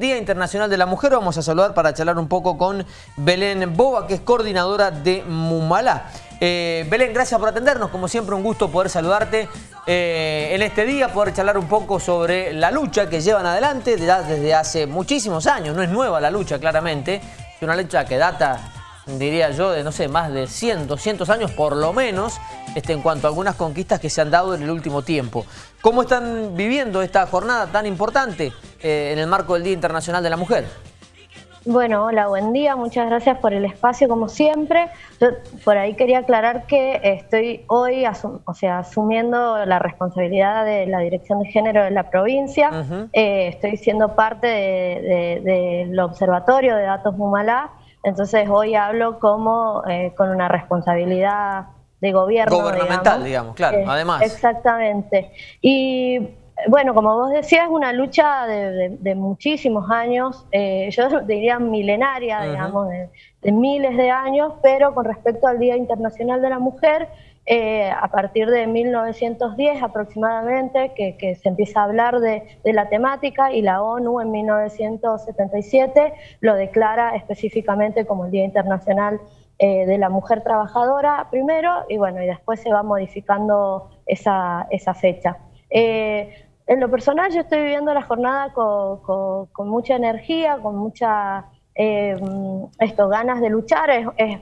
Día Internacional de la Mujer, vamos a saludar para charlar un poco con Belén Boba, que es coordinadora de Mumalá. Eh, Belén, gracias por atendernos, como siempre un gusto poder saludarte eh, en este día, poder charlar un poco sobre la lucha que llevan adelante desde hace muchísimos años, no es nueva la lucha claramente, es una lucha que data diría yo, de no sé, más de 100, 200 años por lo menos, este, en cuanto a algunas conquistas que se han dado en el último tiempo. ¿Cómo están viviendo esta jornada tan importante eh, en el marco del Día Internacional de la Mujer? Bueno, hola, buen día, muchas gracias por el espacio como siempre. Yo por ahí quería aclarar que estoy hoy o sea, asumiendo la responsabilidad de la Dirección de Género de la provincia. Eh, estoy siendo parte del Observatorio de Datos Mumalá, entonces hoy hablo como eh, con una responsabilidad de gobierno. Gubernamental, digamos, claro, eh, además. Exactamente. Y bueno, como vos decías, es una lucha de, muchísimos años, eh, yo diría milenaria, digamos, de, miles de años, pero con respecto al Día Internacional de la Mujer, eh, a partir de 1910 aproximadamente, que, se empieza a hablar de, la temática y la ONU en 1977 lo declara específicamente como el Día Internacional eh, de la Mujer Trabajadora primero y bueno, y después se va modificando esa, esa fecha. Eh, en lo personal yo estoy viviendo la jornada con mucha energía, con mucha eh, esto, ganas de luchar,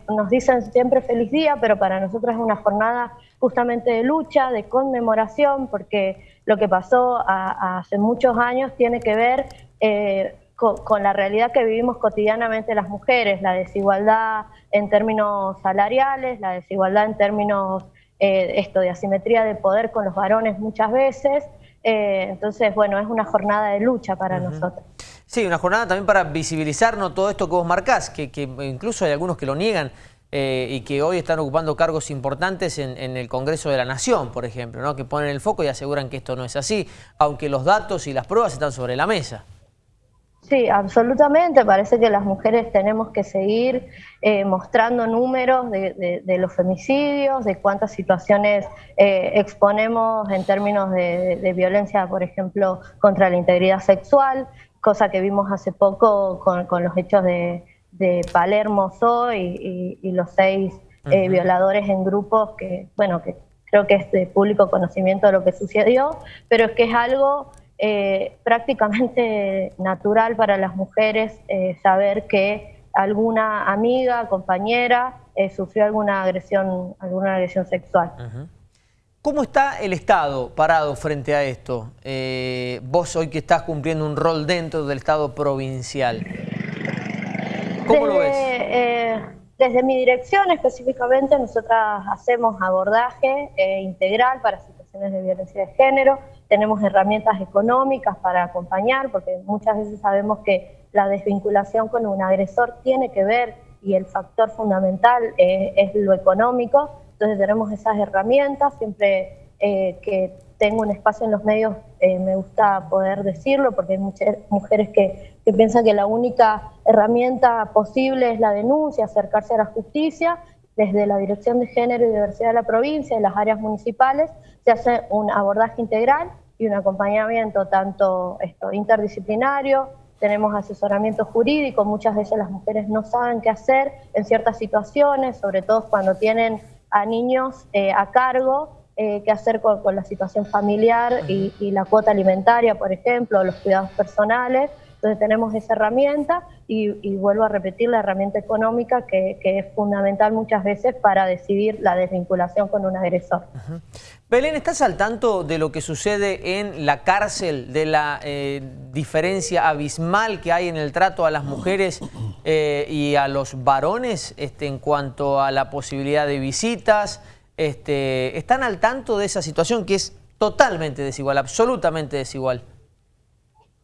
nos dicen siempre feliz día, pero para nosotros es una jornada justamente de lucha, de conmemoración, porque lo que pasó hace muchos años tiene que ver eh, con, la realidad que vivimos cotidianamente las mujeres, la desigualdad en términos salariales, la desigualdad en términos eh, esto de asimetría de poder con los varones muchas veces, eh, entonces, bueno, es una jornada de lucha para nosotros. Sí, una jornada también para visibilizarnos todo esto que vos marcás, que, incluso hay algunos que lo niegan eh, y que hoy están ocupando cargos importantes en, el Congreso de la Nación, por ejemplo, ¿no? que ponen el foco y aseguran que esto no es así, aunque los datos y las pruebas están sobre la mesa. Sí, absolutamente. Parece que las mujeres tenemos que seguir eh, mostrando números de, los femicidios, de cuántas situaciones eh, exponemos en términos de, violencia, por ejemplo, contra la integridad sexual, cosa que vimos hace poco con, los hechos de, Palermo y, y, los seis eh, violadores en grupos que, bueno, que creo que es de público conocimiento de lo que sucedió, pero es que es algo eh, prácticamente natural para las mujeres eh, saber que alguna amiga, compañera, eh, sufrió alguna agresión, alguna agresión sexual. ¿Cómo está el Estado parado frente a esto? vos hoy que estás cumpliendo un rol dentro del Estado provincial. ¿Cómo lo ves? Desde mi dirección específicamente nosotras hacemos abordaje integral para situaciones de violencia de género, tenemos herramientas económicas para acompañar, porque muchas veces sabemos que la desvinculación con un agresor tiene que ver y el factor fundamental es lo económico, entonces tenemos esas herramientas, siempre eh, que tengo un espacio en los medios eh, me gusta poder decirlo, porque hay muchas mujeres que, que piensan que la única herramienta posible es la denuncia, acercarse a la justicia, desde la Dirección de Género y Diversidad de la provincia y las áreas municipales se hace un abordaje integral y un acompañamiento tanto esto, interdisciplinario, tenemos asesoramiento jurídico, muchas veces las mujeres no saben qué hacer en ciertas situaciones, sobre todo cuando tienen a niños eh, a cargo, eh, qué hacer con, la situación familiar y, y, la cuota alimentaria, por ejemplo, los cuidados personales. Entonces tenemos esa herramienta y, vuelvo a repetir la herramienta económica que, es fundamental muchas veces para decidir la desvinculación con un agresor. Belén, ¿estás al tanto de lo que sucede en la cárcel, de la eh, diferencia abismal que hay en el trato a las mujeres eh, y a los varones este, en cuanto a la posibilidad de visitas? Este, ¿Están al tanto de esa situación que es totalmente desigual, absolutamente desigual?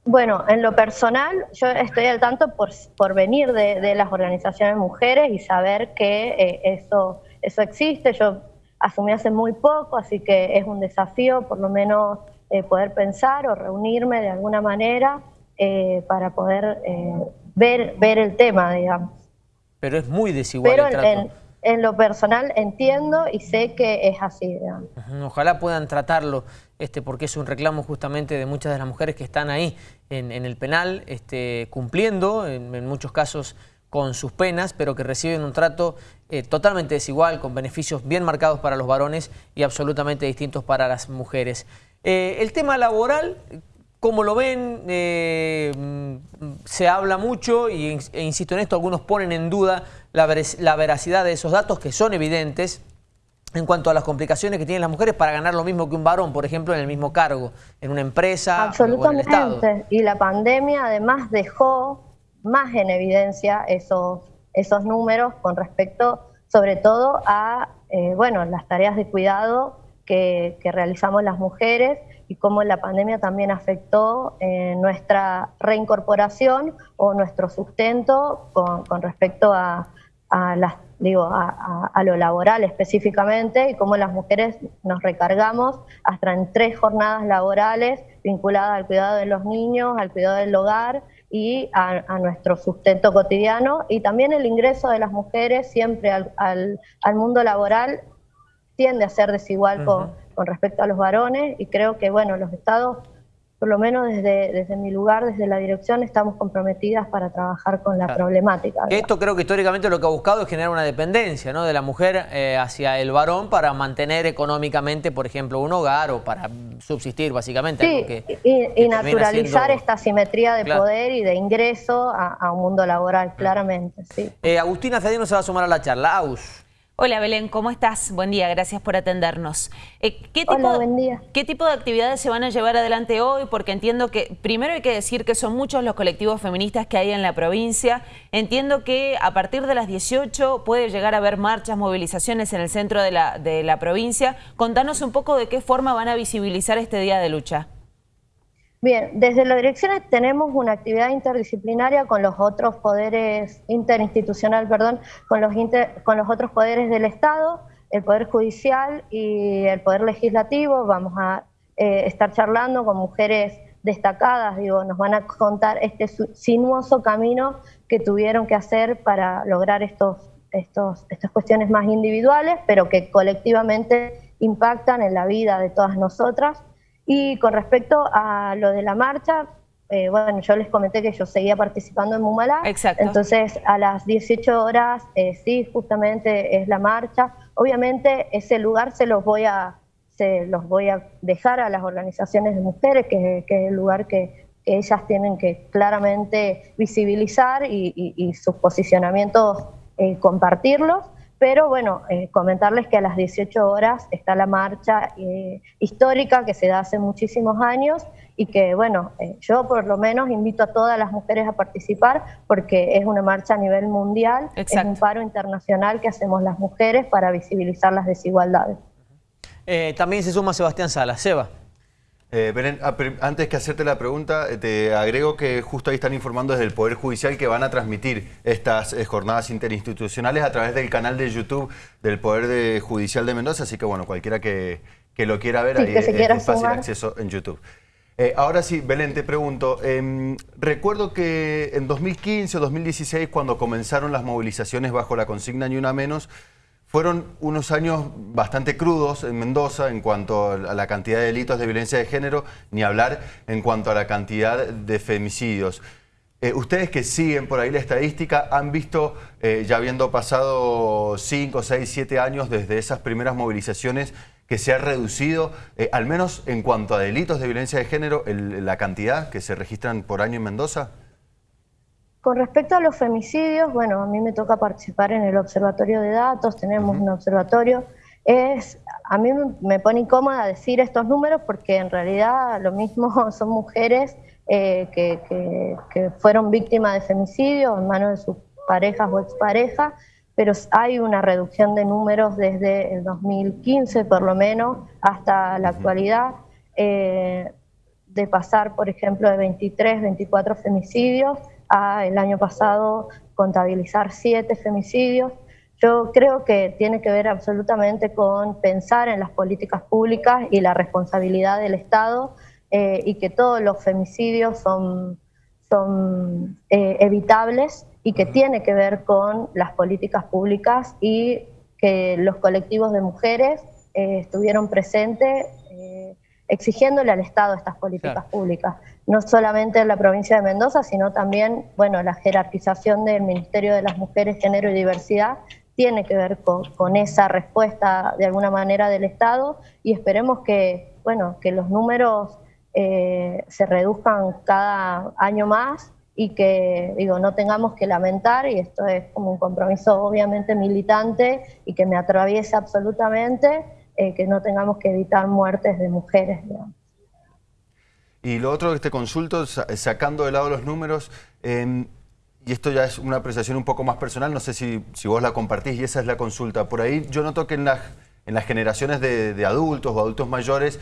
Bueno, en lo personal, yo estoy al tanto por, por venir de, las organizaciones mujeres y saber que eh, eso, eso existe. Yo asumí hace muy poco, así que es un desafío por lo menos eh, poder pensar o reunirme de alguna manera eh, para poder ver, ver el tema, digamos. Pero es muy desigual el trato. En, lo personal entiendo y sé que es así. Ojalá puedan tratarlo este, porque es un reclamo justamente de muchas de las mujeres que están ahí en, el penal, este, cumpliendo, en, muchos casos con sus penas, pero que reciben un trato eh, totalmente desigual, con beneficios bien marcados para los varones y absolutamente distintos para las mujeres. Eh, el tema laboral, como lo ven, eh, se habla mucho e insisto en esto, algunos ponen en duda la veracidad de esos datos que son evidentes, en cuanto a las complicaciones que tienen las mujeres para ganar lo mismo que un varón, por ejemplo, en el mismo cargo, en una empresa Absolutamente. o en el Estado. Y la pandemia además dejó más en evidencia esos, esos números con respecto sobre todo a eh, bueno, las tareas de cuidado que, realizamos las mujeres y cómo la pandemia también afectó eh, nuestra reincorporación o nuestro sustento con, con respecto a, a las digo, a, lo laboral específicamente y cómo las mujeres nos recargamos hasta en tres jornadas laborales vinculadas al cuidado de los niños, al cuidado del hogar y a, nuestro sustento cotidiano y también el ingreso de las mujeres siempre al, al, mundo laboral tiende a ser desigual con, con respecto a los varones y creo que bueno los estados por lo menos desde, desde mi lugar, desde la dirección, estamos comprometidas para trabajar con la problemática. Esto creo que históricamente lo que ha buscado es generar una dependencia ¿no? de la mujer eh, hacia el varón para mantener económicamente, por ejemplo, un hogar o para subsistir básicamente. Sí, y, naturalizar esta simetría de poder y de ingreso a, un mundo laboral, claramente. Sí. Eh, Agustina Cedino se va a sumar a la charla. Aus. Hola Belén, ¿cómo estás? Buen día, gracias por atendernos. Eh, ¿qué, tipo, Hola, buen día. ¿Qué tipo de actividades se van a llevar adelante hoy? Porque entiendo que, primero hay que decir que son muchos los colectivos feministas que hay en la provincia. Entiendo que a partir de las 18 puede llegar a haber marchas, movilizaciones en el centro de la, de la provincia. Contanos un poco de qué forma van a visibilizar este día de lucha. Bien, desde la dirección tenemos una actividad interdisciplinaria con los otros poderes, interinstitucional, perdón, con los, con los otros poderes del Estado, el Poder Judicial y el Poder Legislativo. Vamos a eh, estar charlando con mujeres destacadas, digo, nos van a contar este sinuoso camino que tuvieron que hacer para lograr estos, estos, estas cuestiones más individuales, pero que colectivamente impactan en la vida de todas nosotras. Y con respecto a lo de la marcha, eh, bueno, yo les comenté que yo seguía participando en Mumalá. Exacto. Entonces, a las 18 horas, eh, sí, justamente es la marcha. Obviamente, ese lugar se los voy a, se los voy a dejar a las organizaciones de mujeres, que, es el lugar que, ellas tienen que claramente visibilizar y, sus posicionamientos eh, compartirlos pero bueno, eh, comentarles que a las 18 horas está la marcha eh, histórica que se da hace muchísimos años y que bueno, eh, yo por lo menos invito a todas las mujeres a participar porque es una marcha a nivel mundial, es un paro internacional que hacemos las mujeres para visibilizar las desigualdades. también se suma Sebastián Salas. Seba. Eh, Belén, ah, antes que hacerte la pregunta, eh, te agrego que justo ahí están informando desde el Poder Judicial que van a transmitir estas eh, jornadas interinstitucionales a través del canal de YouTube del Poder Judicial de Mendoza, así que bueno, cualquiera que, lo quiera ver, ahí es, fácil acceso en YouTube. ahora sí, Belén, te pregunto, em, recuerdo que en 2015 o 2016, cuando comenzaron las movilizaciones bajo la consigna Ni Una Menos, fueron unos años bastante crudos en Mendoza en cuanto a la cantidad de delitos de violencia de género, ni hablar en cuanto a la cantidad de femicidios. Eh, ustedes que siguen por ahí la estadística, han visto, eh, ya habiendo pasado 5, 6, 7 años desde esas primeras movilizaciones, que se ha reducido, eh, al menos en cuanto a delitos de violencia de género, la cantidad que se registran por año en Mendoza? Con respecto a los femicidios, bueno, a mí me toca participar en el observatorio de datos, tenemos un observatorio. Es, a mí me pone incómoda decir estos números porque en realidad lo mismo son mujeres eh, que, fueron víctimas de femicidio en manos de sus parejas o exparejas, pero hay una reducción de números desde el 2015 por lo menos hasta la actualidad. Eh, de pasar, por ejemplo, de 23, 24 femicidios el año pasado contabilizar siete femicidios. Yo creo que tiene que ver absolutamente con pensar en las políticas públicas y la responsabilidad del Estado eh, y que todos los femicidios son, son eh, evitables y que tiene que ver con las políticas públicas y que los colectivos de mujeres eh, estuvieron presentes exigiéndole al Estado estas políticas públicas, no solamente en la provincia de Mendoza, sino también, bueno, la jerarquización del Ministerio de las Mujeres, Género y Diversidad tiene que ver con, esa respuesta de alguna manera del Estado y esperemos que, bueno, que los números eh, se reduzcan cada año más y que digo no tengamos que lamentar y esto es como un compromiso obviamente militante y que me atraviesa absolutamente eh, que no tengamos que evitar muertes de mujeres y lo otro que te consulto sacando de lado los números em, y esto ya es una apreciación un poco más personal no sé si, vos la compartís y esa es la consulta por ahí yo noto que en las en las generaciones de, de adultos o adultos mayores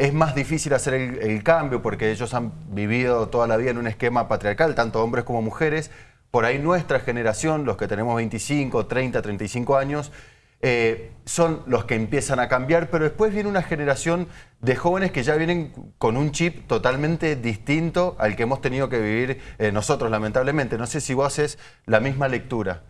es más difícil hacer el, cambio porque ellos han vivido toda la vida en un esquema patriarcal, tanto hombres como mujeres. Por ahí nuestra generación, los que tenemos 25, 30, 35 años, eh, son los que empiezan a cambiar, pero después viene una generación de jóvenes que ya vienen con un chip totalmente distinto al que hemos tenido que vivir eh, nosotros, lamentablemente. No sé si vos haces la misma lectura.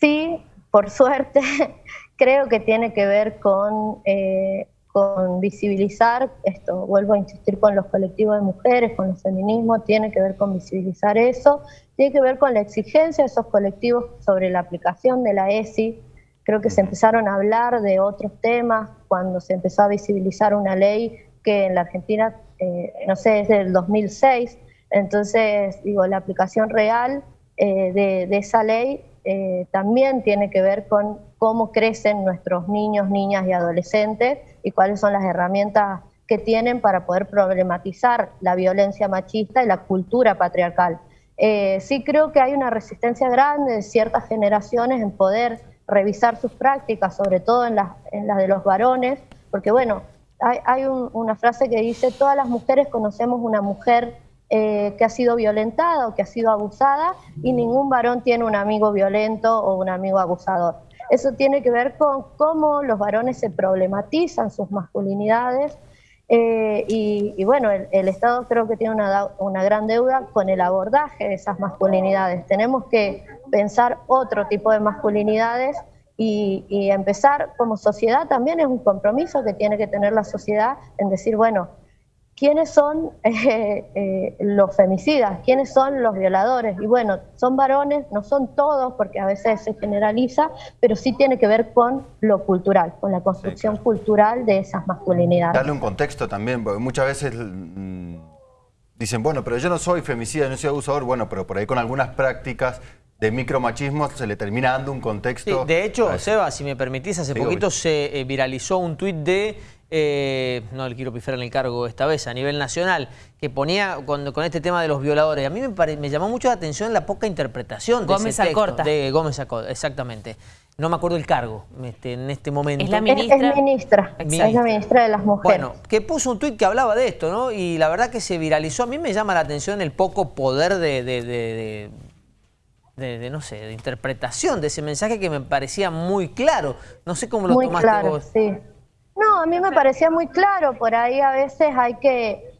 Sí, por suerte, creo que tiene que ver con eh, con visibilizar, esto vuelvo a insistir con los colectivos de mujeres, con el feminismo, tiene que ver con visibilizar eso, tiene que ver con la exigencia de esos colectivos sobre la aplicación de la ESI. Creo que se empezaron a hablar de otros temas cuando se empezó a visibilizar una ley que en la Argentina, eh, no sé, es del 2006. Entonces, digo, la aplicación real eh, de, esa ley eh, también tiene que ver con cómo crecen nuestros niños, niñas y adolescentes y cuáles son las herramientas que tienen para poder problematizar la violencia machista y la cultura patriarcal. Eh, sí creo que hay una resistencia grande de ciertas generaciones en poder revisar sus prácticas, sobre todo en las, de los varones, porque bueno, hay, una frase que dice, todas las mujeres conocemos una mujer eh, que ha sido violentada o que ha sido abusada y ningún varón tiene un amigo violento o un amigo abusador. Eso tiene que ver con cómo los varones se problematizan sus masculinidades eh, y, bueno, el, Estado creo que tiene una, una gran deuda con el abordaje de esas masculinidades. Tenemos que pensar otro tipo de masculinidades y, y, empezar como sociedad también es un compromiso que tiene que tener la sociedad en decir, bueno, quiénes son eh, eh, los femicidas, quiénes son los violadores. Y bueno, son varones, no son todos, porque a veces se generaliza, pero sí tiene que ver con lo cultural, con la construcción cultural de esas masculinidades. Darle un contexto también, porque muchas veces mm, dicen, bueno, pero yo no soy femicida, no soy abusador, bueno, pero por ahí con algunas prácticas de micromachismo se le termina dando un contexto. de hecho, Seba, si me permitís, hace poquito se eh, viralizó un tuit de eh, no le quiero pifar en el cargo esta vez, a nivel nacional, que ponía con, este tema de los violadores. A mí me, llamó mucho la atención la poca interpretación de Gómez ese Acorta. De Gómez Acorta, exactamente. No me acuerdo el cargo este, en este momento. Es la ministra. Es, ministra, es la ministra de las mujeres. Bueno, que puso un tuit que hablaba de esto, ¿no? Y la verdad que se viralizó. A mí me llama la atención el poco poder de, de, de no sé, de interpretación de ese mensaje que me parecía muy claro. No sé cómo lo muy tomaste claro, Sí. No, a mí me parecía muy claro, por ahí a veces hay que,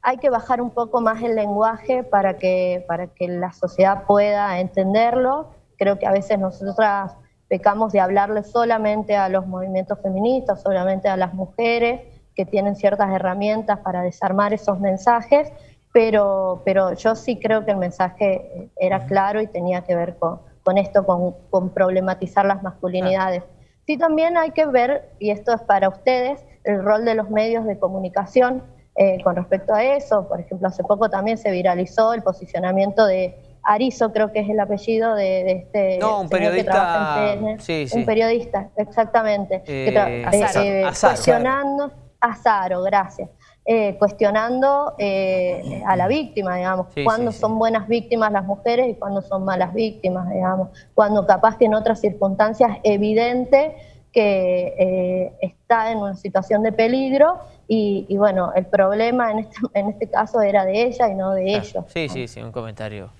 hay que bajar un poco más el lenguaje para que, para que la sociedad pueda entenderlo. Creo que a veces nosotras pecamos de hablarle solamente a los movimientos feministas, solamente a las mujeres que tienen ciertas herramientas para desarmar esos mensajes, pero, pero yo sí creo que el mensaje era claro y tenía que ver con, con esto, con, con problematizar las masculinidades. Sí, también hay que ver, y esto es para ustedes, el rol de los medios de comunicación eh, con respecto a eso. Por ejemplo, hace poco también se viralizó el posicionamiento de Arizo, creo que es el apellido de, este... No, un periodista... sí, sí. Un periodista, exactamente. Eh, eh, cuestionando... Azaro, gracias. Eh, cuestionando eh, a la víctima, digamos, cuándo son buenas víctimas las mujeres y cuándo son malas víctimas, digamos, cuando capaz que en otras circunstancias evidente que eh, está en una situación de peligro y, bueno, el problema en este, en este caso era de ella y no de ellos. Sí, sí, sí, un comentario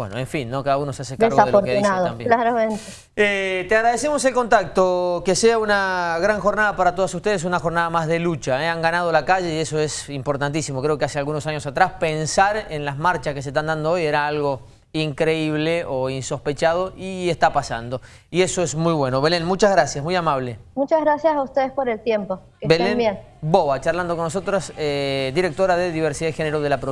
bueno, en fin, ¿no? cada uno se hace cargo de lo que dice también. claramente. Eh, te agradecemos el contacto, que sea una gran jornada para todos ustedes, una jornada más de lucha. ¿eh? Han ganado la calle y eso es importantísimo. Creo que hace algunos años atrás pensar en las marchas que se están dando hoy era algo increíble o insospechado y está pasando. Y eso es muy bueno. Belén, muchas gracias, muy amable. Muchas gracias a ustedes por el tiempo. Que Belén estén bien. Boba, charlando con nosotros, eh, directora de Diversidad de Género de la provincia.